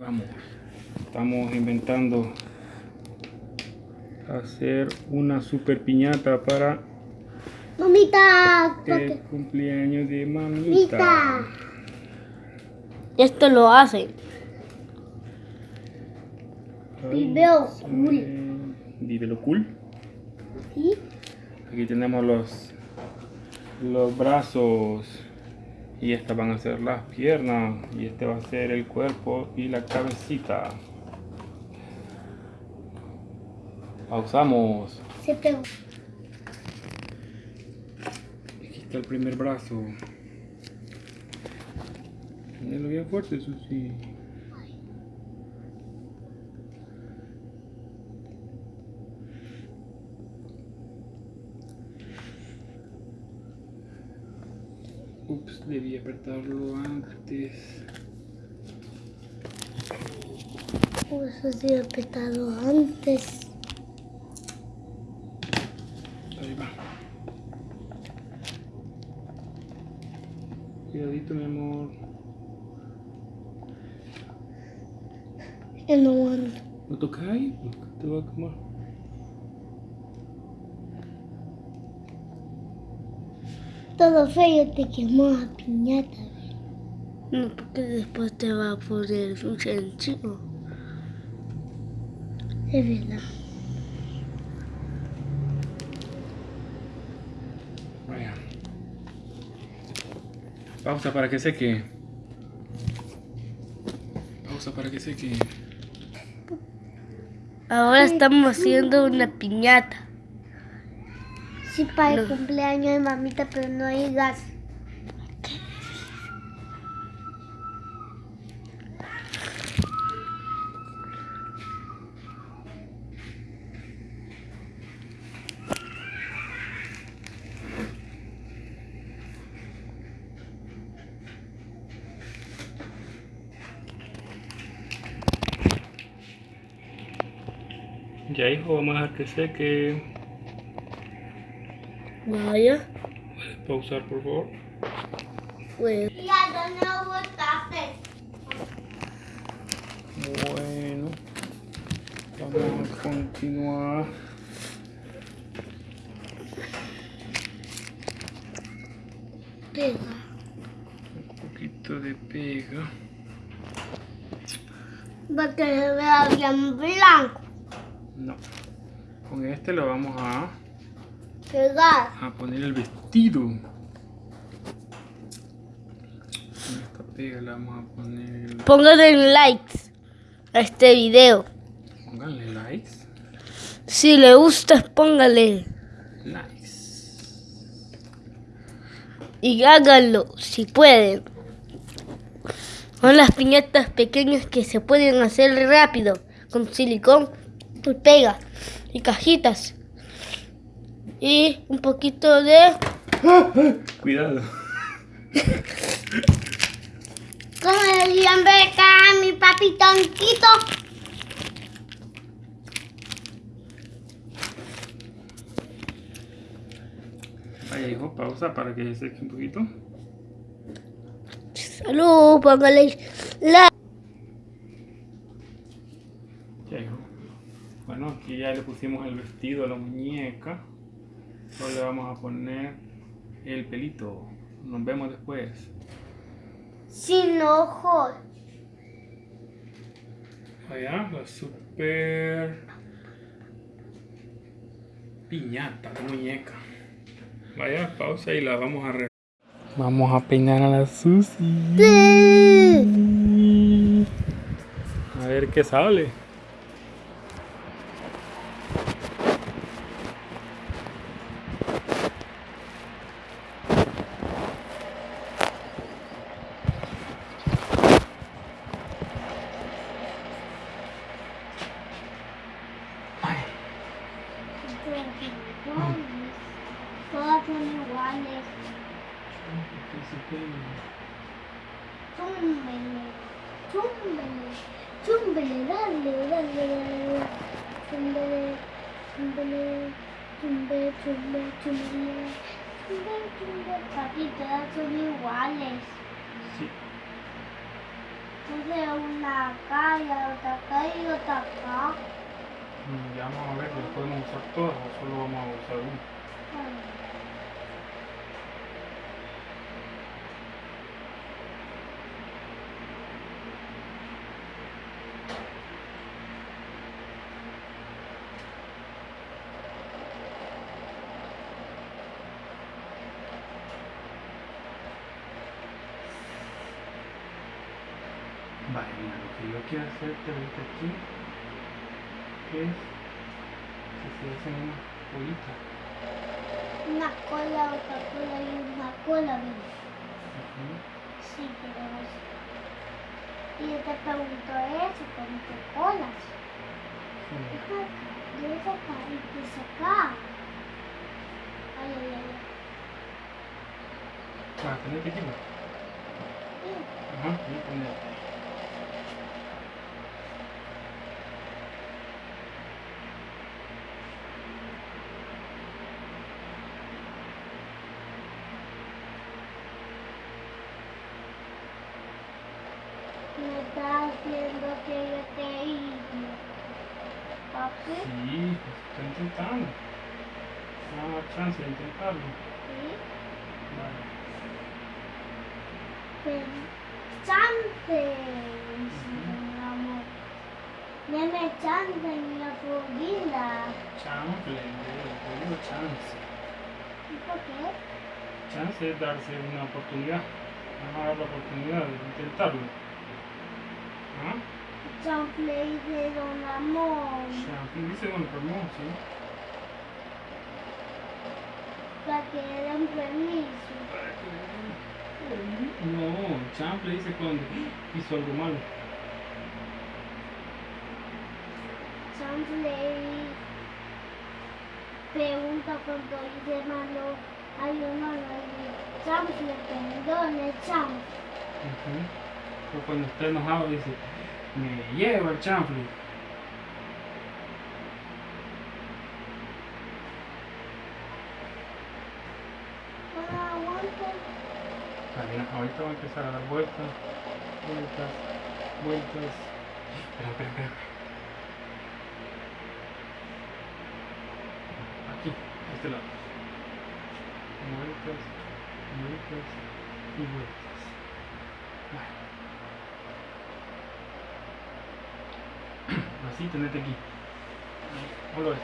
Vamos, estamos inventando hacer una super piñata para Mamita, el cumpleaños de mamita. mamita. Esto lo hace. Video cool. Eh, Video cool. ¿Sí? Aquí tenemos los los brazos y estas van a ser las piernas y este va a ser el cuerpo y la cabecita. Pausamos. Se pegó. Aquí está el primer brazo. Ponelo bien fuerte, Susi. Debí apretarlo antes. Eso sí he apretado antes. Ahí va. Cuidadito, mi amor. Ya no aguanto. No toca ahí, te va a quemar. Todo feo te quemó la piñata. No, porque después te va a poner un sencillo. Es verdad. Vaya. Pausa para que seque. Pausa para que seque. Ahora estamos haciendo una piñata. Sí, para el cumpleaños de mamita, pero no hay gas. Ya hijo, vamos a dejar que seque. Vaya. ¿Puedes pausar por favor? Pues. Ya, no botaste? Bueno. Vamos a continuar. Pega. Un poquito de pega. Para que se vea bien blanco. No. Con este lo vamos a, Pegar. a poner el vestido. Con esta pega le vamos a poner. Pónganle likes a este video. Pónganle likes. Si le gusta, póngale. Likes. Y háganlo si pueden. Son las piñatas pequeñas que se pueden hacer rápido con silicón y pega y cajitas. Y un poquito de Cuidado. ¿Cómo le decían beca a mi papi tonquito? Vaya hijo, pausa para que se seque un poquito. salud, póngale like. Ya hijo. Bueno, aquí ya le pusimos el vestido a la muñeca. Solo le vamos a poner el pelito. Nos vemos después. Sin ojos. Allá, la super piñata de muñeca. Vaya, pausa y la vamos a re... Vamos a peinar a la Susi. A ver qué sale. Ay, Todas son iguales. Chúmbele, chúmbele, chúmbele, dale, dale, dale. Chúmbele, chúmbele, chumbe, chumbe, chumbe. Chumbe, chumbe, papi, todas son iguales. Sí. Puse una acá la otra acá y otra acá. Mm, Ya vamos a ver si podemos usar todas o solo vamos a usar una. Vale, mira, lo que yo quiero hacerte ahorita aquí es que se hacen unas bolitas. Una cola, otra cola y una cola, ¿ves? Ujú. Sí, pero es... Y yo te pregunto eso, ¿con qué colas? Sí. Deja acá, deja acá y te saca. Ay, ay, ay. Tenete aquí, va. ay. Ajá, ahí tenete. Me está haciendo que yo te hice. ¿Papi? Sí, estoy intentando. No da chance de intentarlo. Sí. Vale. Chance. Deme chance, mi florida. Chance, le digo chance. ¿Y por qué? Chance es darse una oportunidad. Vamos a dar la oportunidad de intentarlo. ¿Ah? Chance le dice don amor. Chance, dice don Ramón, sí. Para que le den permiso. No, Champ le dice cuando hizo algo malo. Chance le pregunta cuando dice malo. Ay, no, no, Chance le perdone, Chance. Ujú. O cuando está enojado dice, me lleva el chanfle. Ah, ahorita va a empezar a dar vueltas, vueltas, vueltas. Espera, espera. Aquí, a este lado. Vueltas, vueltas y vueltas. Vale. Así tenete aquí. Ahí, ponlo ahí.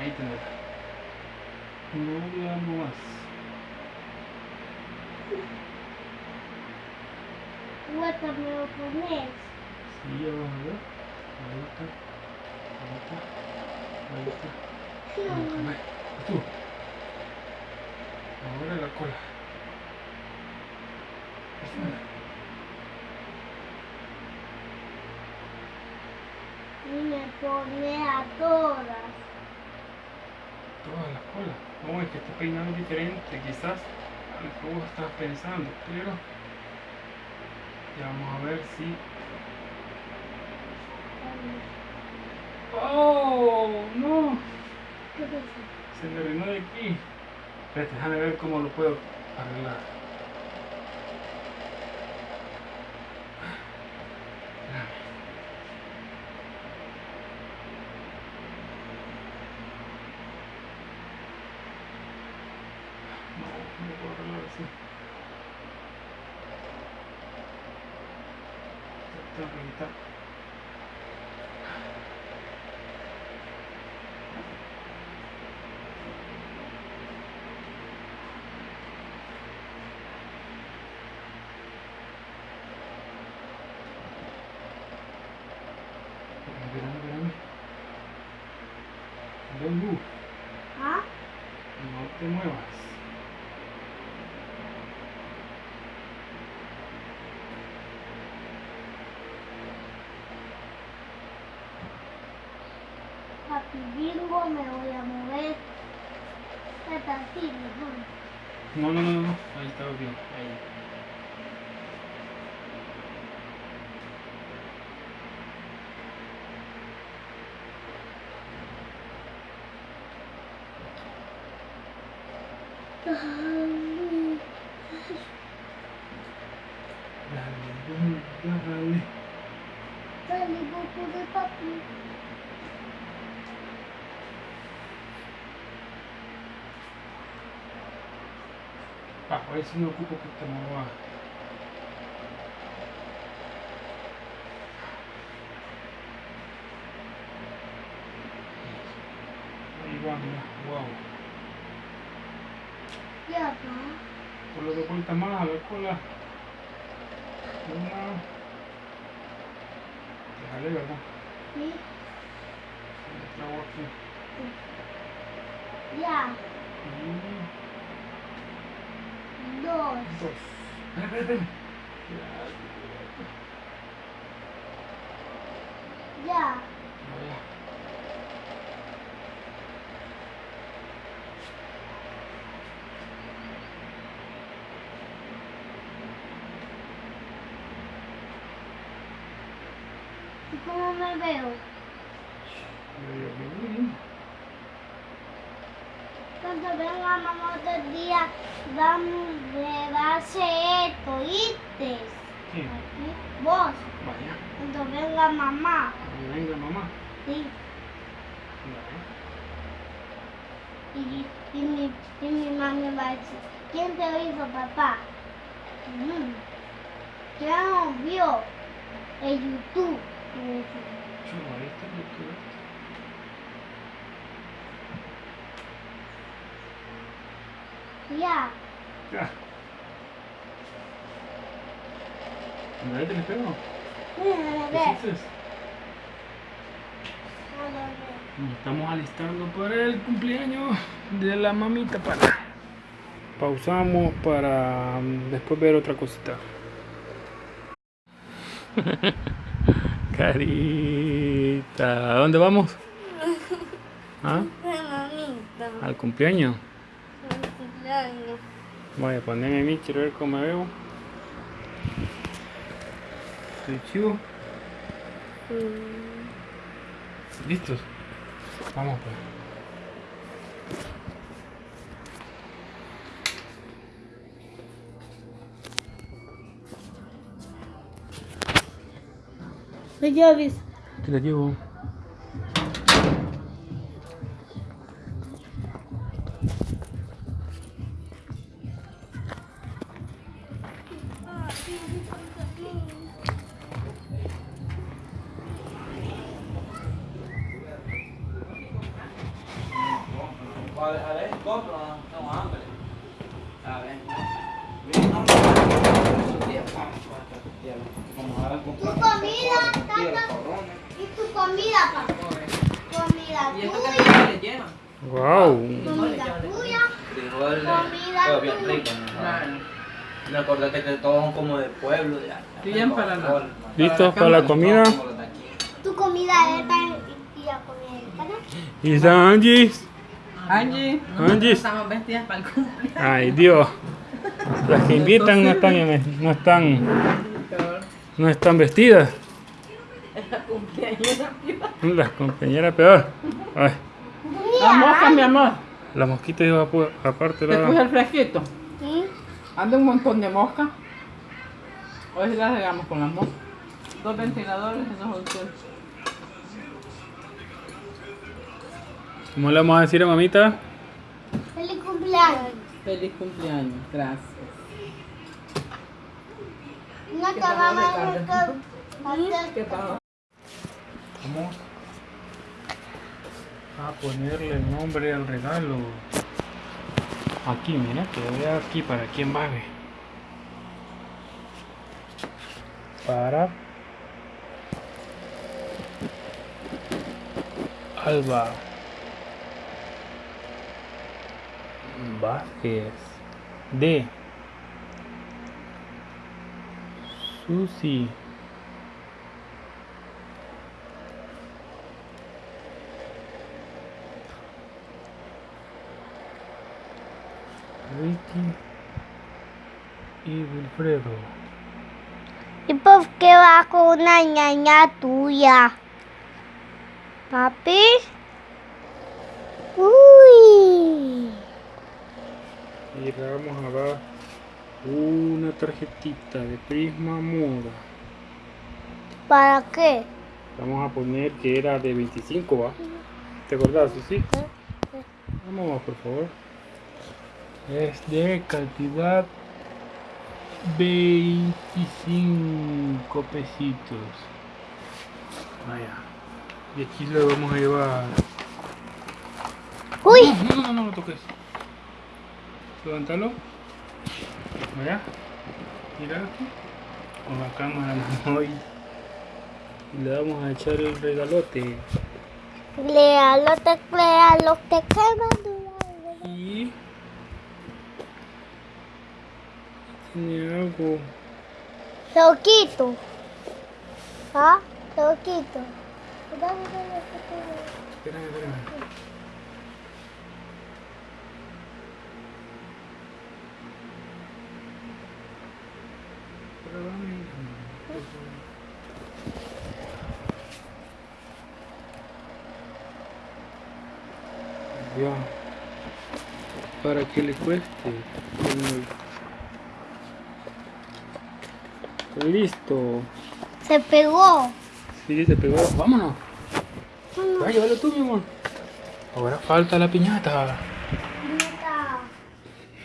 Ahí tenete. No le más. Vuelta me lo pones. Sí, ya vamos a ver. Vuelta, vuelta, vuelta. vuelta. Hmm. Ve, tú. Ahora la cola. Esta. Y me pone a todas. Toda la cola. No, es que este peinado es diferente, quizás a lo que vos estás pensando, pero ya vamos a ver si. ¡Oh! ¡No! ¿Qué? Se me arruinó de aquí. Espérate, déjame ver cómo lo puedo arreglar. Espérame. No, no lo puedo arreglar así. Tengo que quitar. Espérame, espérame. ¿Ah? No te muevas. Papi bingo, me voy a mover. Está así, mejor. No, no, no, no. Ahí está bien. Ahí. Ay, Dale, dale, dale. el dibujo de papi. Ah, a ver si me ocupo que esta no va. Ahí va, mira, wow. Ya, pa. Solo dos vueltas más a ver cola. Una. Déjale, ¿verdad? Sí. Le trago aquí. Ya. Y Dos. Ya. Ya. ¿Y cómo me veo? Medio bien. Cuando venga mamá otro a hacer esto. Aquí, Vos, Vaya. cuando venga mamá, Ahí Venga, mamá. sí. Ya. Y, y, mi, y mi mami va a decir, ¿quién te hizo papá? Mm. ¿Quién vio? En YouTube. YouTube. Ya. Ya. ¿Me le pego? Mira, ¿Qué hiciste? Nos estamos alistando para el cumpleaños de la mamita para. Pausamos para mm, después ver otra cosita. Carita, ¿a dónde vamos? ¿Ah? mamita, ¿Al cumpleaños? Voy a ponerme a mí, quiero ver cómo me veo. Estoy chivo. ¿Listos? Vamos pues. Las llaves. Te la llevo. Como ahora Tu comida, tata. ¿Y tu comida, papá? Comida ¿Y tuya. frijoles llevan? Wow. Comida tuya. Frijoles. Comida tuya. rico, ¿no? Me acordé que todos son como de pueblo. De allá. Sí, bien para la- ¿Listos para la comida? De. Tu comida esta y y la comida esta. ¿no? ¿Y está Angie? Angie, Angie. estamos vestidas para el cumpleaños. Ay Dios. Las que invitan no están, no están, no están vestidas. El cumpleaños. Las compañeras peor. Ay, La mosca, mi amor. la mosquita iba aparte Te puse la. el fresquito. ¿Sí? Anda un montón de moscas. Hoy sí las regamos con las moscas. Dos ventiladores, eso es un cielo. ¿Cómo le vamos a decir a mamita? Feliz cumpleaños. Feliz cumpleaños, gracias. No te vamos a hacer ¿Qué pasó? Vamos a ponerle el nombre al regalo. Aquí, mira, que vea aquí para quién va. Para Alba Vázquez de Susi Ricky y Wilfredo. ¿Y por qué va con una ñaña tuya? ¿Papi? Uy. Y vamos a dar una tarjetita de Prisma Moda ¿Para qué? Vamos a poner que era de 25, ¿va? ¿Te acordás, sí? Vamos, por favor. Es de cantidad 25 pesitos. Vaya. Y aquí lo vamos a llevar. Uy, No, no, no, no lo toques. Levántalo. Mira aquí. Con la cámara hoy. Y le vamos a echar el regalote. léalo, te léalo, te queman. Y. Tiene algo. Lo quito. ¿Ah? Lo quito. Espérame, espérame. Para que le cueste. Listo. Se pegó. Sí, se pegó. Vámonos. Llévalo tú, mi amor. Ahora falta la piñata.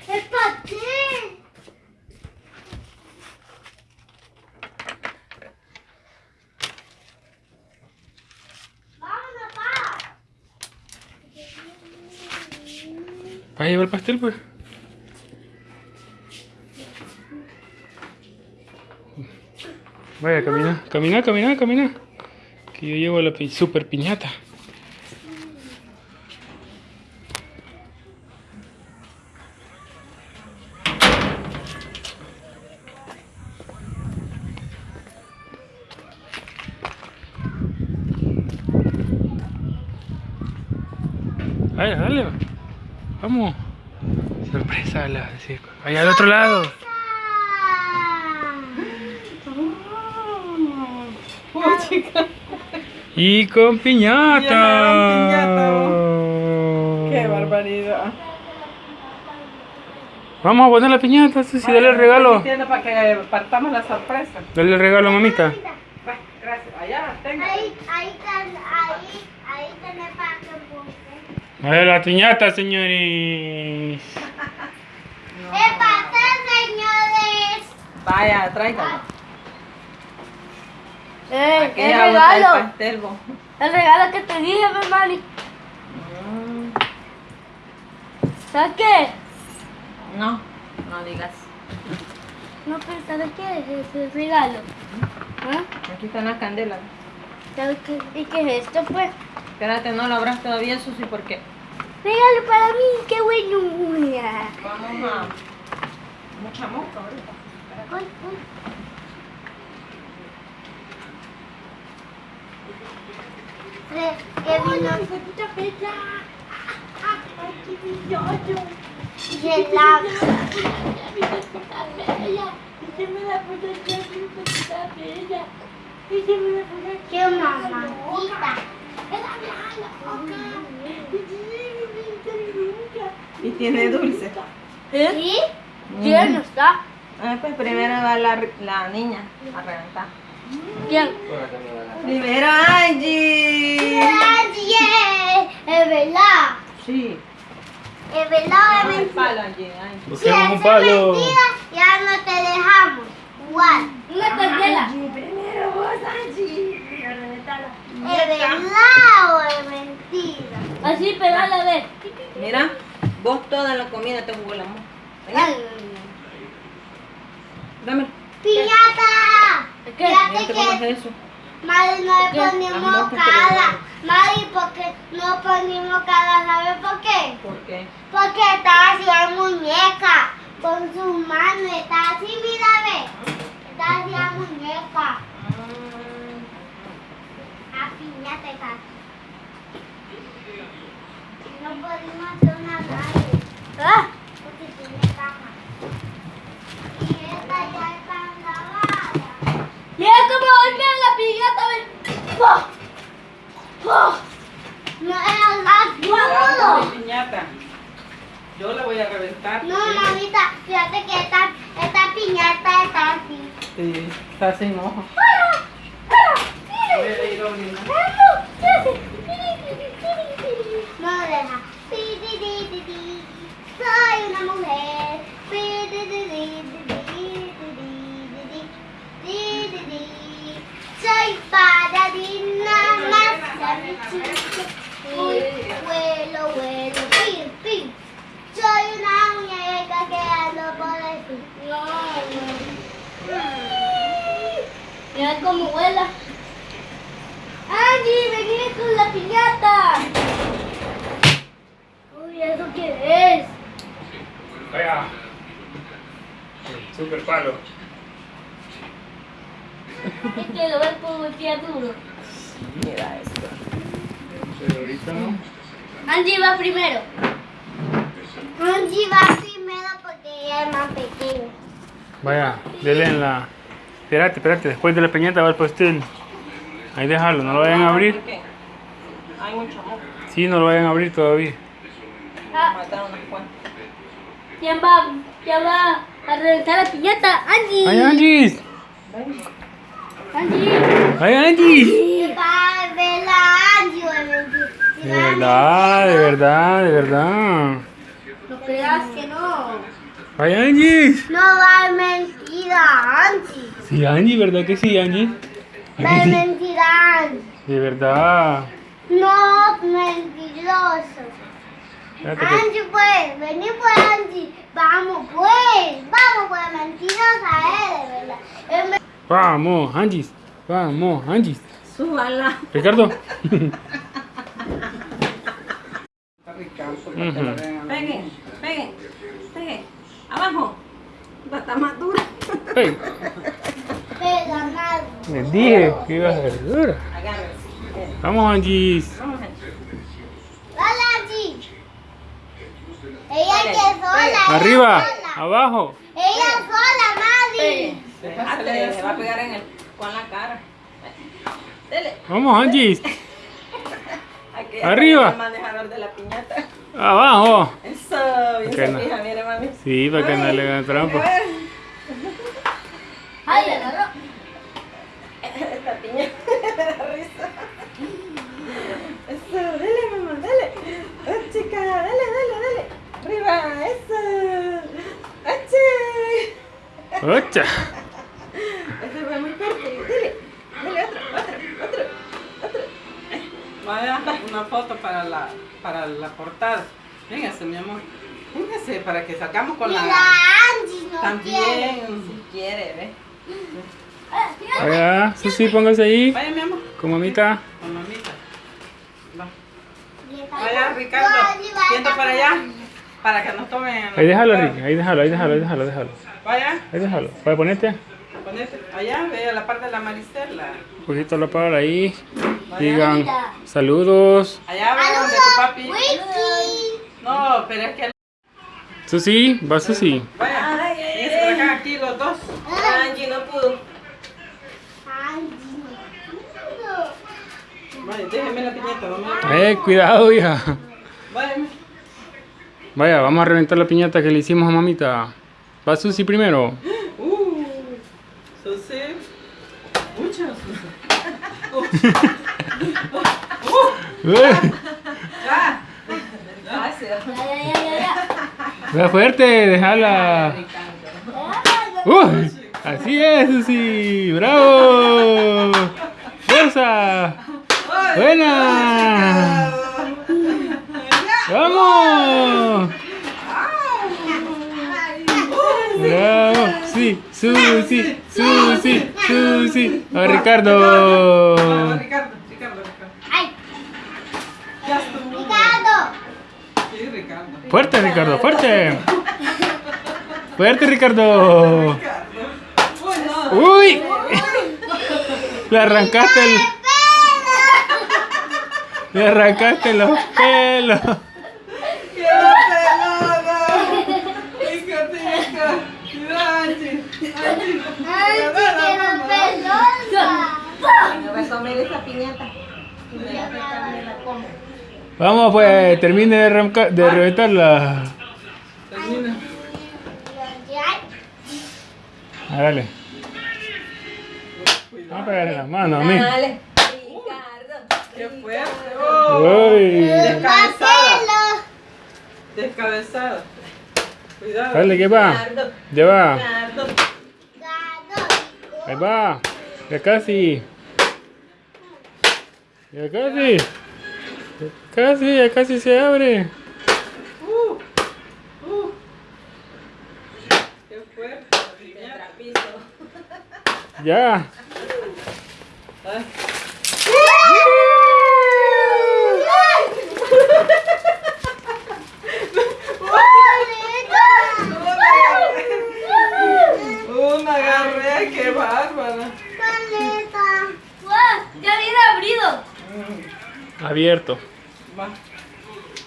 Es para ti. Vámonos, pa. ¿Vas a llevar el pastel, pues? Vaya, camina, camina, camina, camina. Que yo llevo la pi- super piñata. Vaya, dale. Vamos. Sorpresa, la Allá al otro lado. Oh, chica. Y con piñata. Qué barbaridad. Vamos a poner la piñata, Susi, dale el regalo. para que partamos la sorpresa. Dale el regalo, mamita. Va, gracias. Allá, tenga. Ahí, ahí, can- ahí, ahí tenés para que Dale la piñata, señores. ¡Es pastel, señores! Vaya, tráigalo. ¡Eh! Aquí ¡El el regalo! pastel. El regalo que te dije, mi mami. Mm, ¿Sabes qué? No, no digas. No, pero ¿sabes qué es ese regalo? ¿Ah? Aquí están las candelas. ¿Sabes qué? ¿Y qué es esto, pues? Espérate, no lo abras todavía, Susi, porque Regalo para mí, qué bueno. vamos a... Mucha mosca ahorita. Uy. Eh, que vino y el lago. ¡Qué mamacita! Y tiene dulce. ¿Eh? ¿Sí? ¿Quién no está? Ah, pues primero va la, la niña a reventar. ¿Quién? Primero Angie. ¡Nadie! ¡Es verdad! Sí. ¡Es verdad! ¡Es mentira! palo, Angie. Angie. Si es un palo. mentira, ya no te dejamos. Igual. Una candela. Primero vos, Angie. ¿Es verdad o es mentira? Así, pegala a ver. Mira, vos toda la comida te jugó la. Venga, dame. ¡Piñata! ¿Qué? Fíjate que eso. Mari no le le cara. Mari, porque no ponimos cara? ¿Sabes por qué? ¿Por qué? Porque está así la muñeca. Con sus manos. Está así, mira, ve. Está así la muñeca. La piñata. No podemos hacer una radio. ¿Ah? Porque tiene caja. Y esta ya está lavada. Mira cómo golpea la piñata. No es la Cuidado no. con mi piñata. Yo la voy a reventar. No, mamita, fíjate que esta, esta piñata está así. Sí, está sin no deja. Soy una mujer. Soy para más Vuelo, vuelo. Soy una muñeca que ando por. No. Mira cómo vuela. Angie, vení con la piñata. Uy, ¿eso qué es? Vaya. Super palo. Es que lo ves como golpea duro. Mira esto. Pero ahorita no. Angie va primero. Angie va primero porque ella es más pequeña. Vaya, dele en la. Espérate, espérate, después de la piñata va el pastel. Ahí déjalo, no lo vayan a abrir. ¿Por qué? Hay mucho amor. Sí, no lo vayan a abrir todavía. Ah, Mataron cuantas. ¿quién va, quién va a reventar la piñata? Angie. ¡Ay, Angie! Angie. ¡Ay, Angie! Va a ver la Angie. De verdad, de verdad, de verdad. No creas que no. ¡Ay, Angie! No va a mentir a Angie. Sí, Angie, ¿verdad que sí, Angie? Va a mentir a Angie. De verdad. No, mentiroso. Espérate que- Angie, pues, vení pues, Angie. Vamos, pues. Vamos, pues, mentirosa es, de verdad. Me- Vamos, Angie. Vamos, Angie. Súbala. Ricardo. La vean. Peguen, peguen, peguen. Abajo. Va a estar más dura. Hey, Pega nada. Les dije que iba a ser dura. Vamos, gente. Dale, Angie. Ella que sola. Arriba, sola. abajo. Ella sola. Hazte, se va a pegar en el, con la cara. Dele. Vamos, Angie. Aquí Arriba. El manejador de la piñata. Abajo. Eso, bien se no. fija, mire mami. Sí, para que no le hagan trampa. Ay, le agarró. Esta piñata da risa. Eso, dale mamá, dale. Oh, chica, dale, dale, dale. Arriba, eso. ¡Ache! ¡Ocha! Este fue muy fuerte. Dale, dale otro, otro, otro, otro. Vaya, una foto para la, para la portada. Véngase, mi amor. Véngase para que sacamos con Y la. la Angie no quiere. También. Si quiere, ve. Vaya, sí, sí, póngase ahí. Vaya, mi amor. Con mamita. Con mamita. Va. Vaya, Ricardo. No, Siento para allá. Para que nos tomen. la Ahí déjalo. Ricky. Ahí déjalo, ahí déjalo, ahí déjalo, déjalo. Vaya, Ahí déjalo. Para ponerte ponete. Allá, ve a la parte de la Maricela. un poquito la palabra ahí. Vaya. Digan saludos. Allá va donde tu papi. Wiki. No, pero es que. Susi, va Susi. Vaya. Ay, ay, Fíjense por acá, aquí los dos. Angie no pudo. Angie no. Vaya, déjeme la piñata. No me la... Eh, cuidado, hija. Vaya, vamos a reventar la piñata que le hicimos a mamita. Va Susi primero. Uh, Susi. Mucha Susi. Ya. Fuerte, déjala. Uy, así es, Susi. ¡Bravo! ¡Fuerza! ¡Buena! ¡Vamos! ¡Bravo! Sí, Susi, Susi, Susi. A Ricardo. Ricardo, Ricardo, Ricardo. Ay, Ya estuvo. Ricardo. Sí, Ricardo. Fuerte, Ricardo, fuerte. Fuerte, Ricardo. ¡Uy! Le arrancaste el. Le arrancaste los pelos. ¡Qué pelada! ¡Hijo, hijo! ¡Cuidado, Angie! ¡Angie! Angie, esa piñata. Y me la como. Vamos, pues, termine de, de reventarla. Termina. Dale. Vamos a pegarle la mano a mí. Dale. ¡Qué fuerte! ¡Oh! Descabezada. Descabezada. Cuidado. Dale, ¿qué va? Ya va. Ahí va. Ya casi. Ya casi. Casi, ya casi se abre. Uh, uh. Qué fuerte. Ya. Una agarré, qué bárbara. Paleta. ¡Ya viene abrido! Abierto. Va.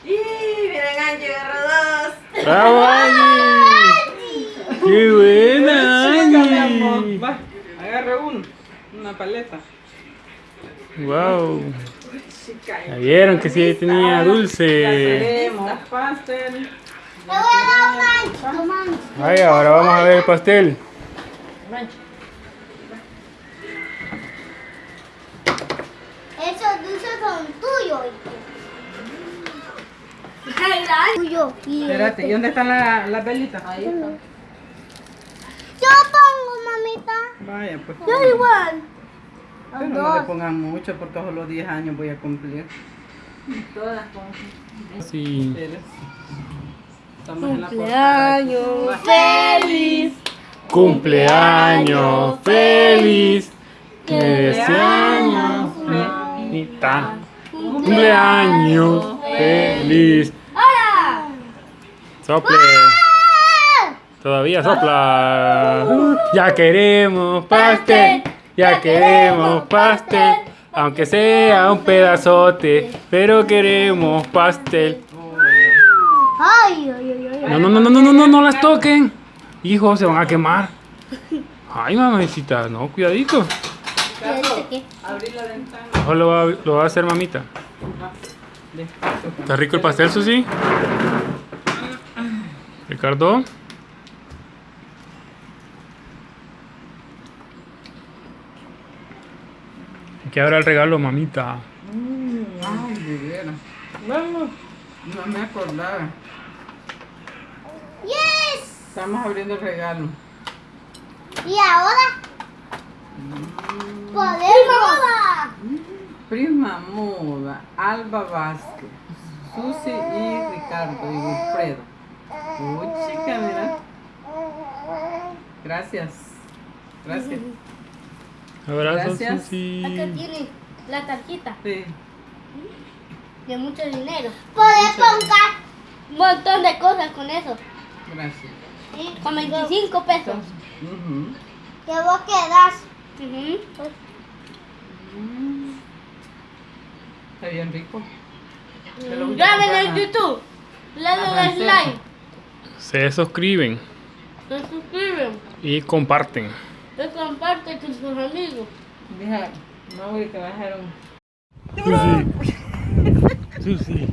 Y miren, Angie agarró dos. ¡Bravo, Angie! ¡Qué buena, Chica. Angie! Va, agarra uno. Una paleta. ¡Wow! Chica. Ya vieron que sí tenía Ya dulce. Ay, ahora vamos a ver el pastel. Esos dulces son tuyos. Tuyo. Y Espérate, ¿y dónde están la- las velitas? Ahí está. Yo pongo, mamita. Vaya, pues. Yo igual. Pero no le pongan mucho porque solo 10 años voy a cumplir. Sí. Espérate. Estamos en la. Cumpleaños feliz. Cumpleaños feliz. Que deseamos. Cumpleaños feliz. ¡Hola! Sople. Todavía sopla. Ya queremos pastel. Ya queremos pastel. Aunque sea un pedazote. Pero queremos pastel. Ay, ay, ay, no, no, no, no, no, no, no las toquen. Hijo, se van a quemar. Ay, mamacita, no, cuidadito. Abrí la ventana. Mejor lo va, lo va a hacer mamita. ¿Está rico el pastel, Susi? Ricardo. Que abra el regalo, mamita. Ay, de veras. No me acordaba. Yes. Estamos abriendo el regalo. Y ahora podemos. Prima Moda, Alba Vázquez, Susi y Ricardo y Wilfredo. Uy, chica, mira. Gracias. Gracias. Abrazo, Gracias. Acá Susi. tiene la tarjeta Sí. de mucho dinero. Podés pongar. Un montón de cosas con eso. Gracias. Con 25 pesos. Ujú. Que vos quedás. Ujú. Está bien rico. Voy comprar en YouTube. Le dan like. Se suscriben Se suscriben. y comparten. Se comparte con sus amigos. Deja, que va a hacer un. Susi. Susi.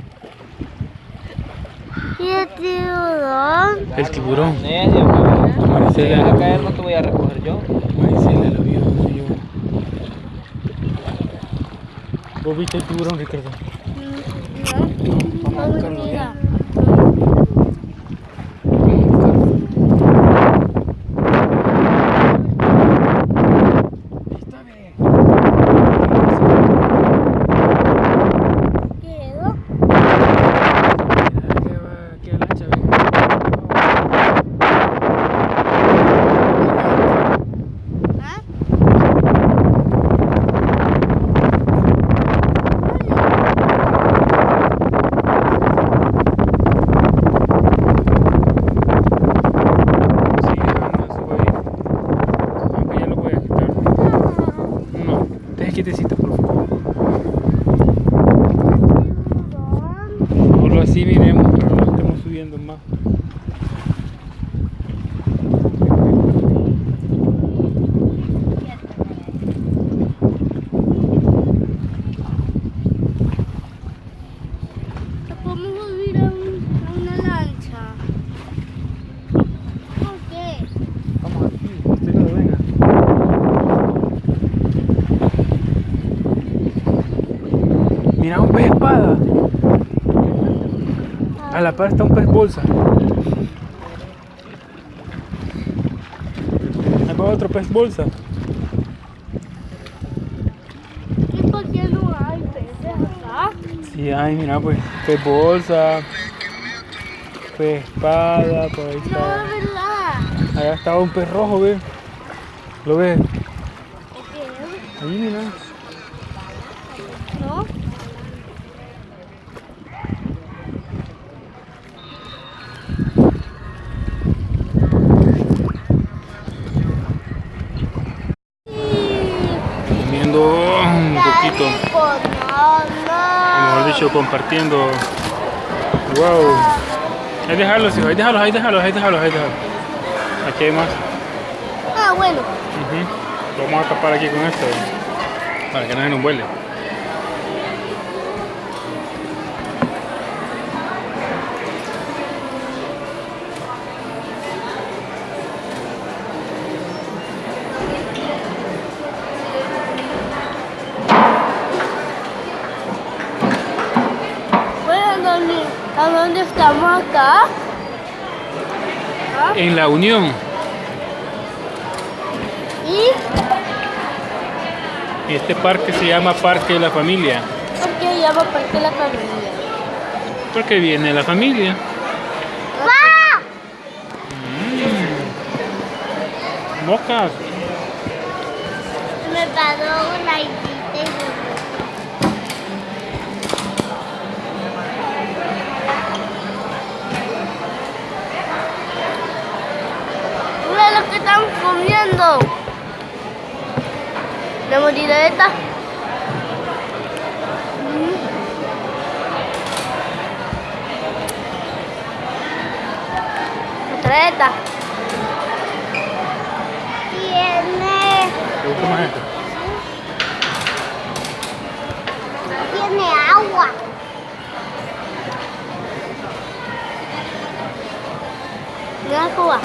Y el tiburón. El tiburón. Maricela. A caer no te voy a recoger yo. Maricela lo vio, no yo. ¿Vos viste el tiburón, Ricardo? Vamos a buscarlo. ¿eh? Quedó. ¿Ah? No, deje quietecito, por favor. Solo así miremos, pero no estamos subiendo más. Podemos subir a, un- a una lancha. ¿Por qué? Vamos aquí, usted no venga. Mira un pez espada. A la par está un pez bolsa. Ahí va otro pez bolsa. ¿Y por qué no hay peces acá? Y ay, mira, pues, pez bolsa, pez espada, por ahí No, está. es verdad. Allá estaba un pez rojo, ve. ¿Lo ves? Wow. Ahí déjalos, hijo, ahí déjalos, ahí déjalos, ahí déjalos, ahí déjalos. Aquí hay más. Ah, bueno. Lo Vamos a tapar aquí con esto. Para que no se nos vuele. Bueno, ¿a dónde, ¿a dónde estamos acá? ¿Ah? En la unión. ¿Y Este parque se llama Parque de la Familia. por qué llama Parque La Familia? Porque viene la familia. ¡Ah! Moscas. Me paró una hijita y Mira lo que están comiendo. La. Otra esta. tiene, ¿Te gusta más esto? tiene agua. Mira Cuba.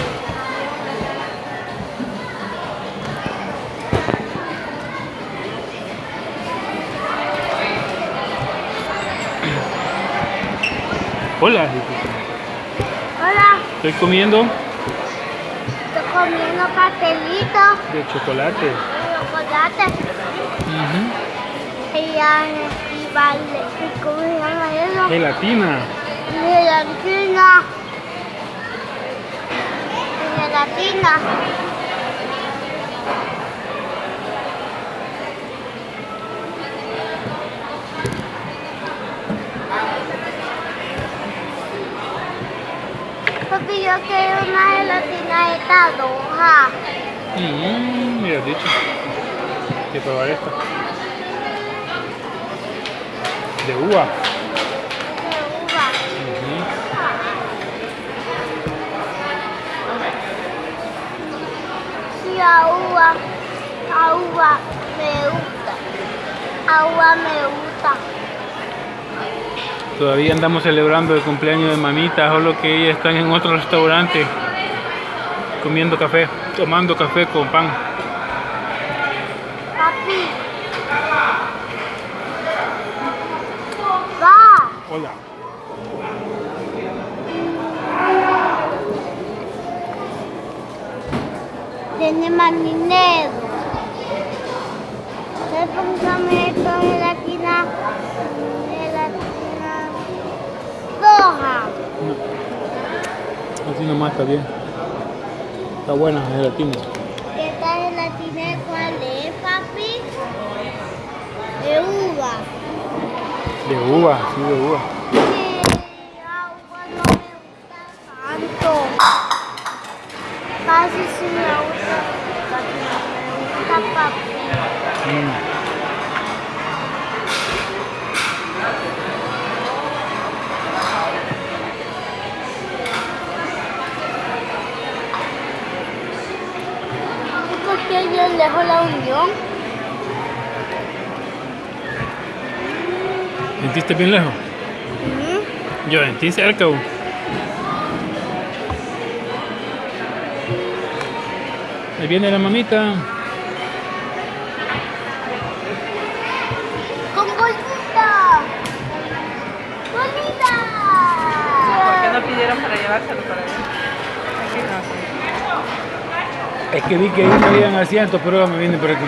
Hola. Hola, Estoy comiendo estoy comiendo pastelito, de chocolate. chocolate. Ujú. Y ya, y vale. ¿Y ¿Cómo se llama eso? Gelatina. Gelatina. Gelatina. Papi, yo quiero una gelatina de esta roja. Mm, mira, dicho. Hay que probar esta. De uva. De uva. Ujú. Sí, a uva. A uva me gusta. A uva me gusta. Todavía andamos celebrando el cumpleaños de mamita, solo que ellas están en otro restaurante comiendo café, tomando café con pan. Papi. Va. Hola. Tiene más dinero. Roja. Así nomás está bien. Está buena la gelatina. ¿Esta gelatina cuál es, papi? De uva. De uva, sí, de uva. Sí, agua no me gusta tanto. Casi sí me gusta, no me gusta, papi. Mm. ¿Y por yo lejos la unión? ¿Sentiste bien lejos? Yo sentí cerca. bu. Ahí viene la mamita. ¡Con bolsita! ¡Bonita! ¿Por qué no pidieron para llevárselo para allá? Es que vi que ahí no habían asientos, pero me vine por aquí.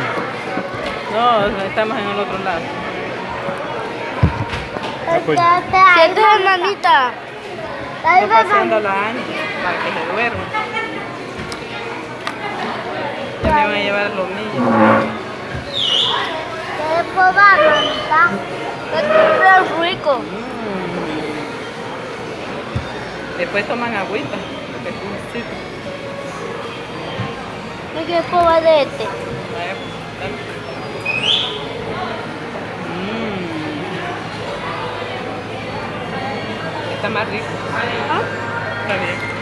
No, estamos en el otro lado. Apoyo. Siéntate, mamita. Estoy paseando a la Ani para que se duerma. Ya me van a llevar los niños. ¿Quieres probar, mamita? Es rico. Después toman agüita. porque es dulcito. ¿No quieres probar de este? Mm. Está más rico. Está bien.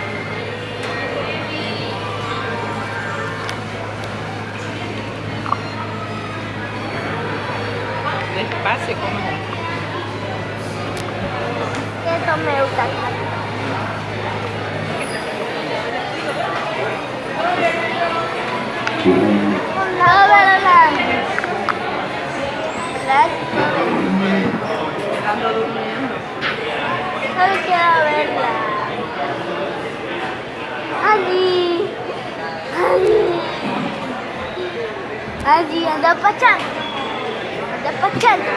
Despacio, como. Eso me gusta. No, pero Ando durmiendo. Solo quiero verla. Andy. Andy. Andy, anda pachando. Anda pachando.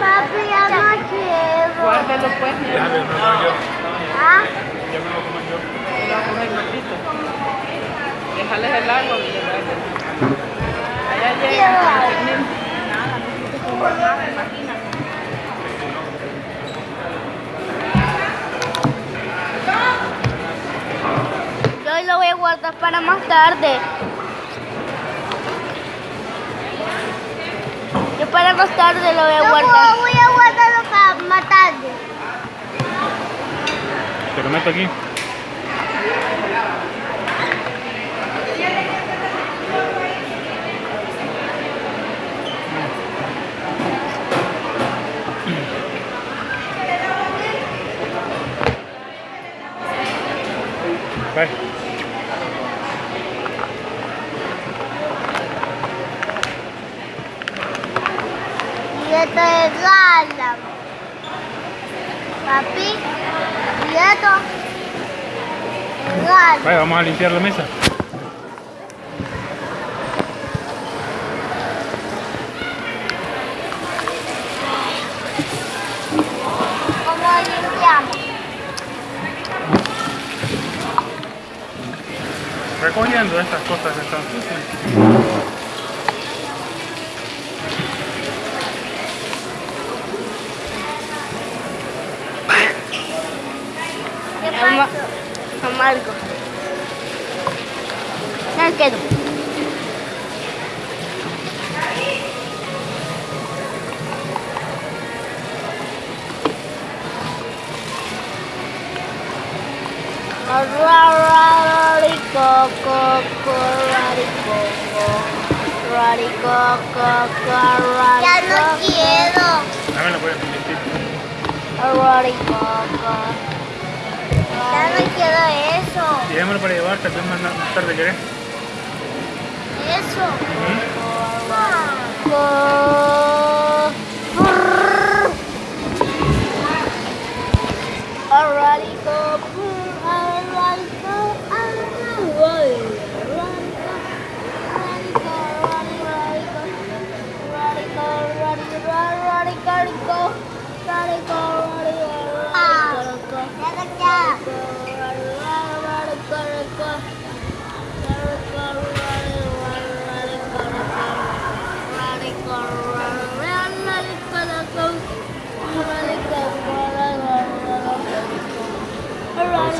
Papi, ya no quiero. Guárdalo pues. Ya me lo como yo. ¿Ah? Ya me lo como yo. Lo vamos a Déjales el agua. Allá llega. Nada, imagínate. Yo lo voy a guardar para más tarde. Yo para más tarde lo voy a Yo guardar. voy a guardarlo para más tarde. Te lo meto aquí. Bye. Y esto es Lala. Papi, y esto es Lala. Vaya, vamos a limpiar la mesa. ¿Cómo limpiamos? Recogiendo estas cosas están sucias.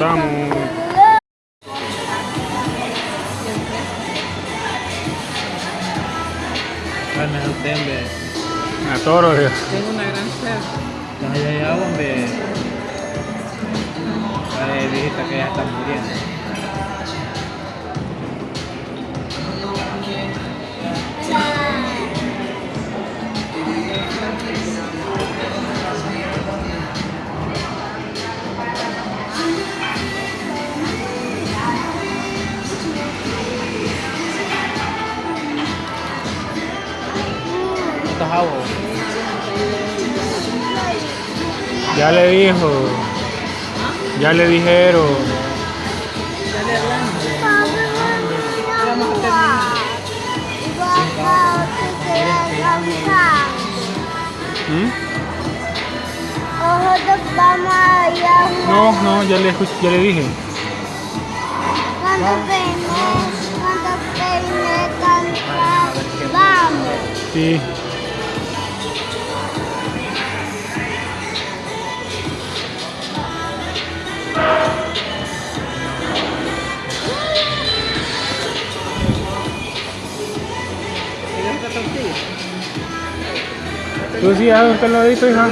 De usted, hombre. A toro, Dios. Tengo una gran sed. Ay, ay, ay, hombre. Ay, viejita que ya está muriendo. Ya le dijo. Ya le dijeron. ¿Mm? nosotros vamos a ir a jugar. No, no, ya le, ya le dije. Cuando peine, cuando peine cantar, vamos. Sí. ¿Tú sí has un ladito, hija?